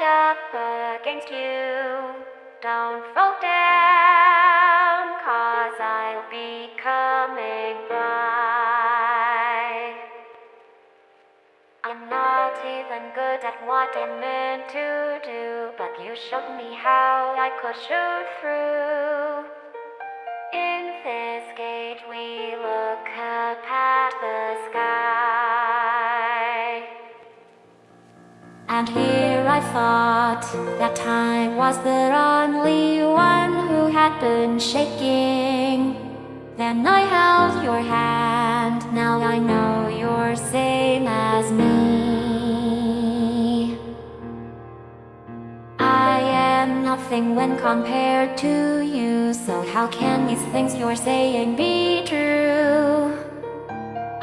up against you. Don't fall down, cause I'll be coming by. I'm not even good at what I'm meant to do, but you showed me how I could shoot through. In this gate, we look up at the sky. And here I thought that time was the only one who had been shaking. Then I held your hand, now I know you're same as me. I am nothing when compared to you, so how can these things you're saying be true?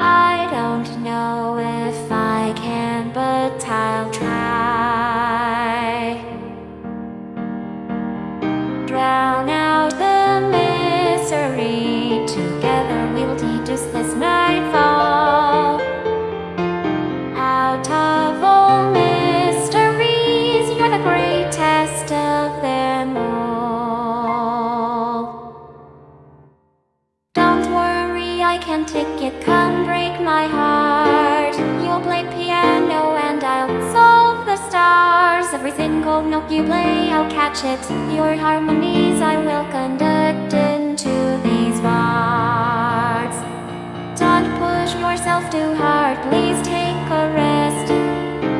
I don't know if I can, can take it, come break my heart. You'll play piano and I'll solve the stars. Every single note you play, I'll catch it. Your harmonies I will conduct into these bards. Don't push yourself too hard, please take a rest.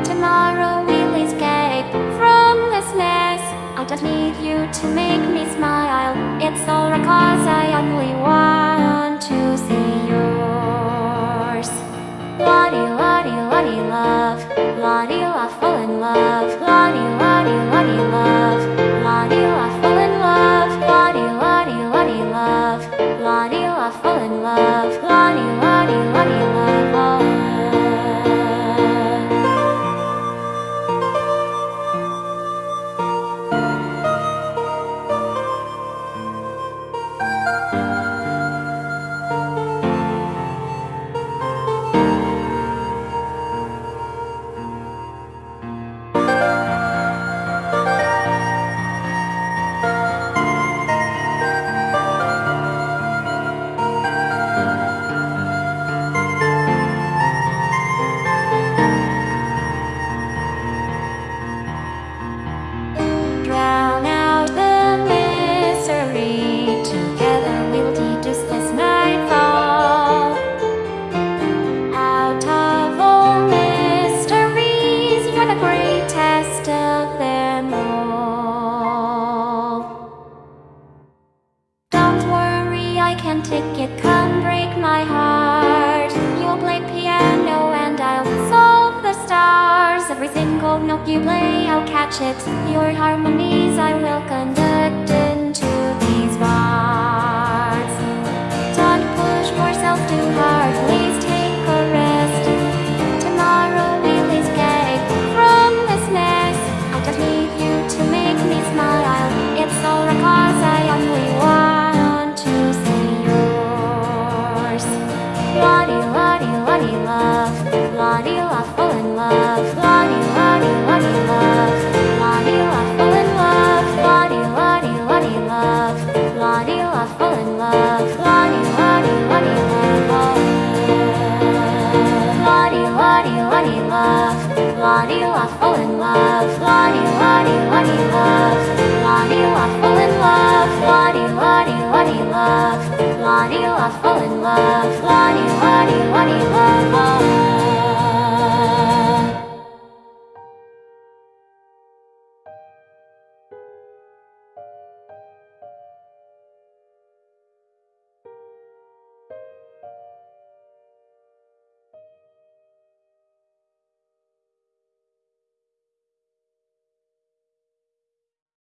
Tomorrow we'll escape from this mess. I just need you to make me smile. It's alright cause I only want to see Lottie, love, fall in love. I can take it, come break my heart. You'll play piano and I'll solve the stars. Every single note you play, I'll catch it. Your harmonies I will conduct into these bars Don't push yourself too hard, Lottie, fall in love. Lottie, fall in love, fall in love.